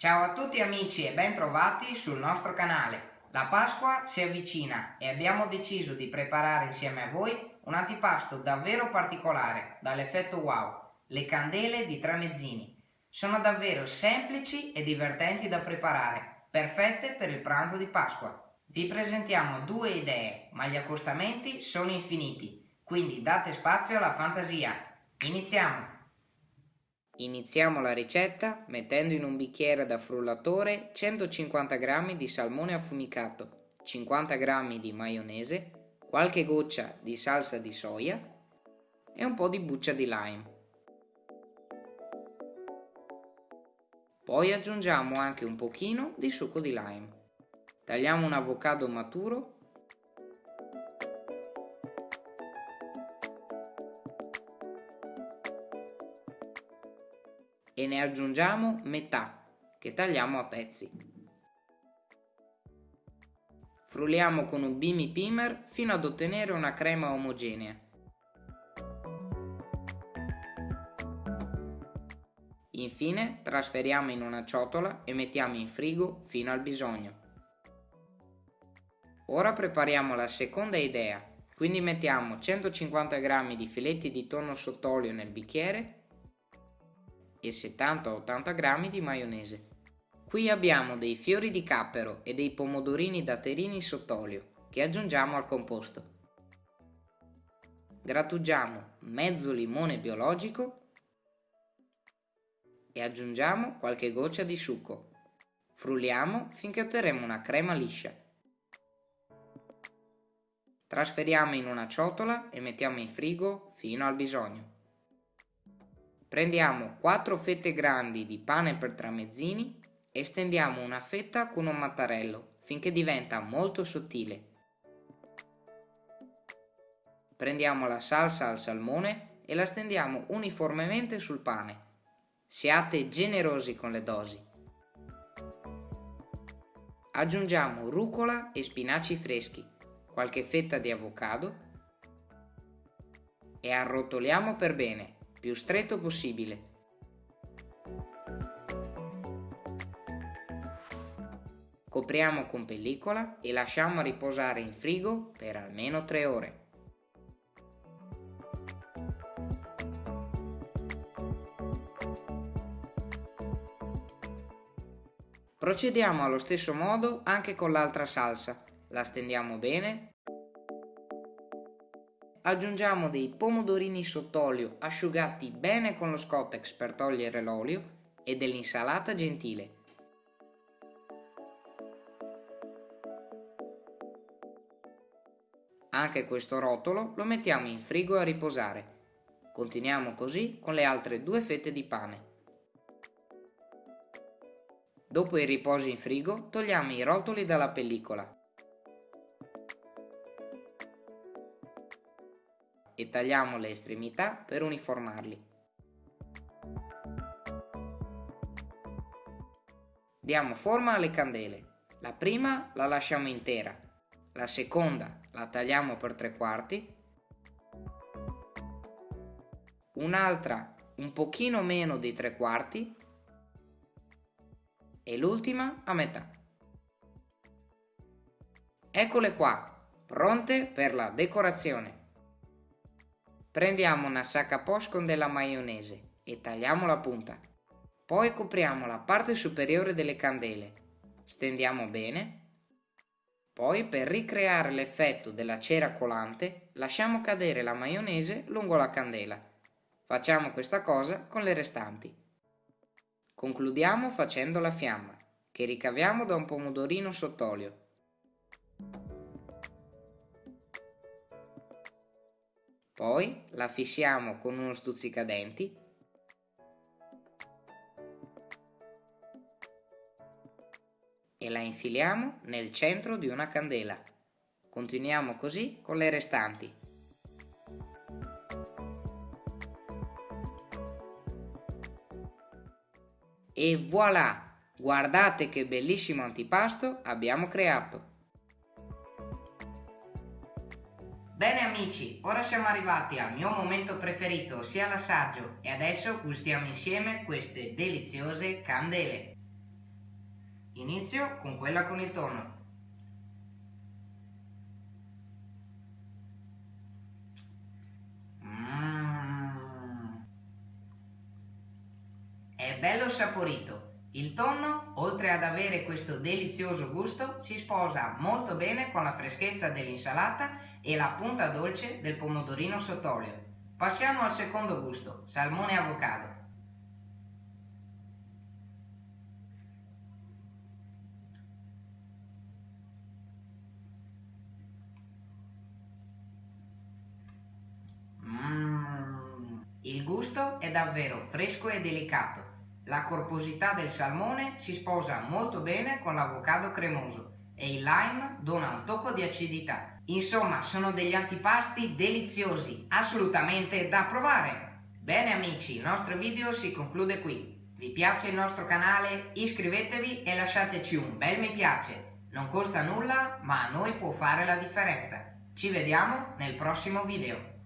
Ciao a tutti amici e ben trovati sul nostro canale. La Pasqua si avvicina e abbiamo deciso di preparare insieme a voi un antipasto davvero particolare, dall'effetto wow, le candele di Tramezzini. Sono davvero semplici e divertenti da preparare, perfette per il pranzo di Pasqua. Vi presentiamo due idee, ma gli accostamenti sono infiniti, quindi date spazio alla fantasia. Iniziamo! Iniziamo la ricetta mettendo in un bicchiere da frullatore 150 g di salmone affumicato, 50 g di maionese, qualche goccia di salsa di soia e un po' di buccia di lime. Poi aggiungiamo anche un pochino di succo di lime. Tagliamo un avocado maturo e ne aggiungiamo metà che tagliamo a pezzi. Frulliamo con un bimi pimer fino ad ottenere una crema omogenea. Infine trasferiamo in una ciotola e mettiamo in frigo fino al bisogno. Ora prepariamo la seconda idea, quindi mettiamo 150 g di filetti di tonno sott'olio nel bicchiere e 70-80 g di maionese. Qui abbiamo dei fiori di cappero e dei pomodorini datterini sott'olio che aggiungiamo al composto. Grattugiamo mezzo limone biologico e aggiungiamo qualche goccia di succo. Frulliamo finché otterremo una crema liscia. Trasferiamo in una ciotola e mettiamo in frigo fino al bisogno. Prendiamo 4 fette grandi di pane per tramezzini e stendiamo una fetta con un mattarello finché diventa molto sottile. Prendiamo la salsa al salmone e la stendiamo uniformemente sul pane. Siate generosi con le dosi. Aggiungiamo rucola e spinaci freschi, qualche fetta di avocado e arrotoliamo per bene, più stretto possibile. Copriamo con pellicola e lasciamo riposare in frigo per almeno 3 ore. Procediamo allo stesso modo anche con l'altra salsa. La stendiamo bene. Aggiungiamo dei pomodorini sott'olio asciugati bene con lo Scottex per togliere l'olio e dell'insalata gentile. Anche questo rotolo lo mettiamo in frigo a riposare. Continuiamo così con le altre due fette di pane. Dopo il riposo in frigo togliamo i rotoli dalla pellicola. E tagliamo le estremità per uniformarli. Diamo forma alle candele. La prima la lasciamo intera, la seconda la tagliamo per tre quarti, un'altra un pochino meno di tre quarti e l'ultima a metà. Eccole qua, pronte per la decorazione. Prendiamo una sacca poche con della maionese e tagliamo la punta. Poi copriamo la parte superiore delle candele, stendiamo bene. Poi per ricreare l'effetto della cera colante lasciamo cadere la maionese lungo la candela. Facciamo questa cosa con le restanti. Concludiamo facendo la fiamma, che ricaviamo da un pomodorino sott'olio. Poi la fissiamo con uno stuzzicadenti e la infiliamo nel centro di una candela. Continuiamo così con le restanti. E voilà! Guardate che bellissimo antipasto abbiamo creato! Bene amici, ora siamo arrivati al mio momento preferito, ossia l'assaggio, e adesso gustiamo insieme queste deliziose candele. Inizio con quella con il tonno. Mm. È bello saporito. Il tonno, oltre ad avere questo delizioso gusto, si sposa molto bene con la freschezza dell'insalata e la punta dolce del pomodorino sott'olio. Passiamo al secondo gusto, salmone avocado. Mmm, il gusto è davvero fresco e delicato. La corposità del salmone si sposa molto bene con l'avocado cremoso e il lime dona un tocco di acidità. Insomma, sono degli antipasti deliziosi, assolutamente da provare. Bene amici, il nostro video si conclude qui. Vi piace il nostro canale? Iscrivetevi e lasciateci un bel mi piace. Non costa nulla, ma a noi può fare la differenza. Ci vediamo nel prossimo video.